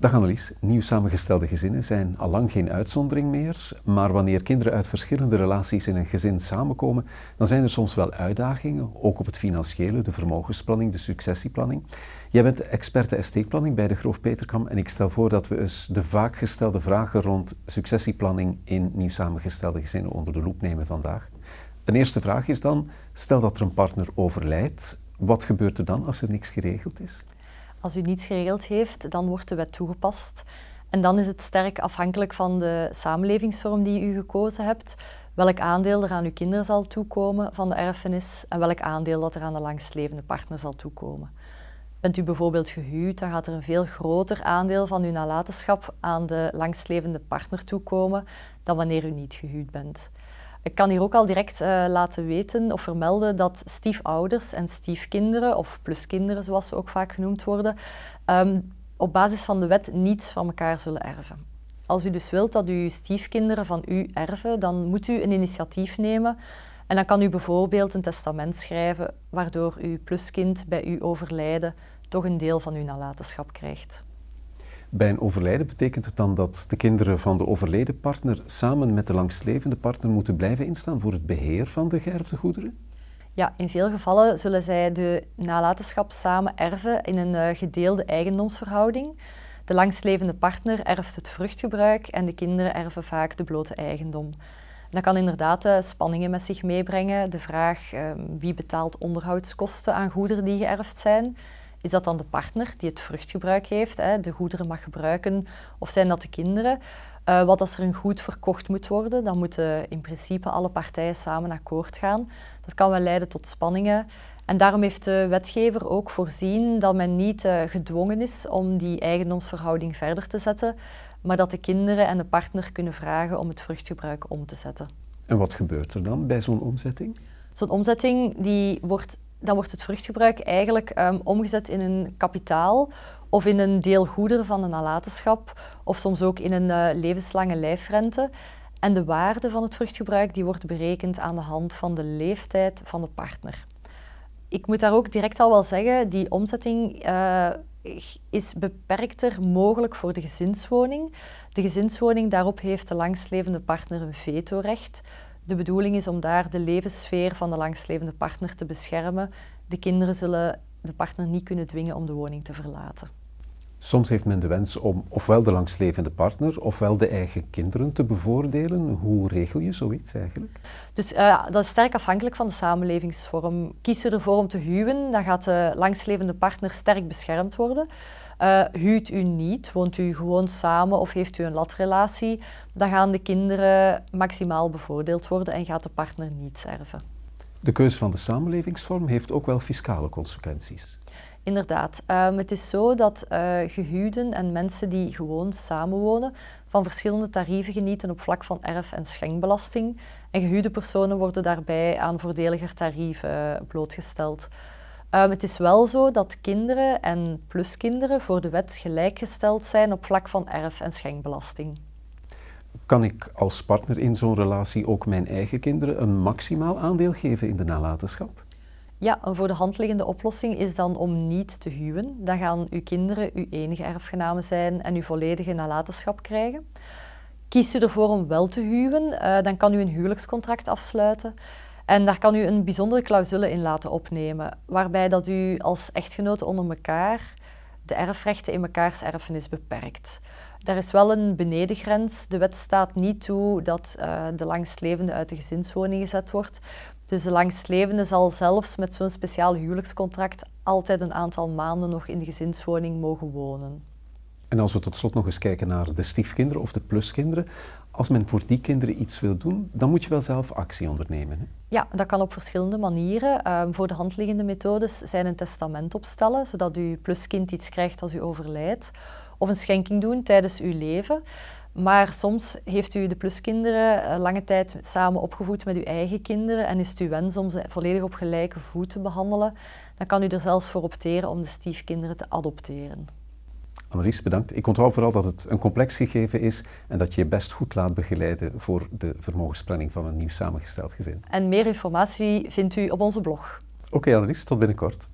Dag Annelies, nieuw samengestelde gezinnen zijn al lang geen uitzondering meer, maar wanneer kinderen uit verschillende relaties in een gezin samenkomen, dan zijn er soms wel uitdagingen, ook op het financiële, de vermogensplanning, de successieplanning. Jij bent experte esteekplanning bij de Groof Peterkam en ik stel voor dat we eens de vaak gestelde vragen rond successieplanning in nieuw samengestelde gezinnen onder de loep nemen vandaag. Een eerste vraag is dan, stel dat er een partner overlijdt, wat gebeurt er dan als er niks geregeld is? Als u niets geregeld heeft, dan wordt de wet toegepast. En dan is het sterk afhankelijk van de samenlevingsvorm die u gekozen hebt, welk aandeel er aan uw kinderen zal toekomen van de erfenis en welk aandeel dat er aan de langstlevende partner zal toekomen. Bent u bijvoorbeeld gehuwd, dan gaat er een veel groter aandeel van uw nalatenschap aan de langstlevende partner toekomen dan wanneer u niet gehuwd bent. Ik kan hier ook al direct uh, laten weten of vermelden dat stiefouders en stiefkinderen, of pluskinderen zoals ze ook vaak genoemd worden, um, op basis van de wet niets van elkaar zullen erven. Als u dus wilt dat uw stiefkinderen van u erven, dan moet u een initiatief nemen en dan kan u bijvoorbeeld een testament schrijven waardoor uw pluskind bij uw overlijden toch een deel van uw nalatenschap krijgt. Bij een overlijden betekent het dan dat de kinderen van de overleden partner samen met de langstlevende partner moeten blijven instaan voor het beheer van de geërfde goederen? Ja, in veel gevallen zullen zij de nalatenschap samen erven in een uh, gedeelde eigendomsverhouding. De langstlevende partner erft het vruchtgebruik en de kinderen erven vaak de blote eigendom. Dat kan inderdaad uh, spanningen met zich meebrengen. De vraag uh, wie betaalt onderhoudskosten aan goederen die geërfd zijn. Is dat dan de partner die het vruchtgebruik heeft, hè, de goederen mag gebruiken, of zijn dat de kinderen? Uh, wat als er een goed verkocht moet worden, dan moeten in principe alle partijen samen akkoord gaan. Dat kan wel leiden tot spanningen. En daarom heeft de wetgever ook voorzien dat men niet uh, gedwongen is om die eigendomsverhouding verder te zetten, maar dat de kinderen en de partner kunnen vragen om het vruchtgebruik om te zetten. En wat gebeurt er dan bij zo'n omzetting? Zo'n omzetting die wordt dan wordt het vruchtgebruik eigenlijk um, omgezet in een kapitaal of in een deel goederen van een nalatenschap of soms ook in een uh, levenslange lijfrente. En de waarde van het vruchtgebruik die wordt berekend aan de hand van de leeftijd van de partner. Ik moet daar ook direct al wel zeggen, die omzetting uh, is beperkter mogelijk voor de gezinswoning. De gezinswoning, daarop heeft de langstlevende partner een vetorecht. De bedoeling is om daar de levenssfeer van de langstlevende partner te beschermen. De kinderen zullen de partner niet kunnen dwingen om de woning te verlaten. Soms heeft men de wens om ofwel de langstlevende partner ofwel de eigen kinderen te bevoordelen. Hoe regel je zoiets eigenlijk? Dus uh, dat is sterk afhankelijk van de samenlevingsvorm. Kies je ervoor om te huwen, dan gaat de langstlevende partner sterk beschermd worden. Uh, huwt u niet, woont u gewoon samen of heeft u een latrelatie, dan gaan de kinderen maximaal bevoordeeld worden en gaat de partner niet erven. De keuze van de samenlevingsvorm heeft ook wel fiscale consequenties. Inderdaad. Um, het is zo dat uh, gehuwden en mensen die gewoon samenwonen van verschillende tarieven genieten op vlak van erf- en schenkbelasting. En gehuwde personen worden daarbij aan voordeliger tarieven blootgesteld. Um, het is wel zo dat kinderen en pluskinderen voor de wet gelijkgesteld zijn op vlak van erf- en schenkbelasting. Kan ik als partner in zo'n relatie ook mijn eigen kinderen een maximaal aandeel geven in de nalatenschap? Ja, een voor de hand liggende oplossing is dan om niet te huwen. Dan gaan uw kinderen uw enige erfgenamen zijn en uw volledige nalatenschap krijgen. Kiest u ervoor om wel te huwen, uh, dan kan u een huwelijkscontract afsluiten. En daar kan u een bijzondere clausule in laten opnemen, waarbij dat u als echtgenoten onder elkaar de erfrechten in mekaars erfenis beperkt. Daar is wel een benedengrens. De wet staat niet toe dat uh, de langstlevende uit de gezinswoning gezet wordt. Dus de langstlevende zal zelfs met zo'n speciaal huwelijkscontract altijd een aantal maanden nog in de gezinswoning mogen wonen. En als we tot slot nog eens kijken naar de stiefkinderen of de pluskinderen, als men voor die kinderen iets wil doen, dan moet je wel zelf actie ondernemen. Hè? Ja, dat kan op verschillende manieren. Um, voor de hand liggende methodes zijn een testament opstellen, zodat uw pluskind iets krijgt als u overlijdt, of een schenking doen tijdens uw leven. Maar soms heeft u de pluskinderen uh, lange tijd samen opgevoed met uw eigen kinderen en is het uw wens om ze volledig op gelijke voet te behandelen, dan kan u er zelfs voor opteren om de stiefkinderen te adopteren. Annelies, bedankt. Ik onthoud vooral dat het een complex gegeven is en dat je je best goed laat begeleiden voor de vermogensplanning van een nieuw samengesteld gezin. En meer informatie vindt u op onze blog. Oké okay, Annelies, tot binnenkort.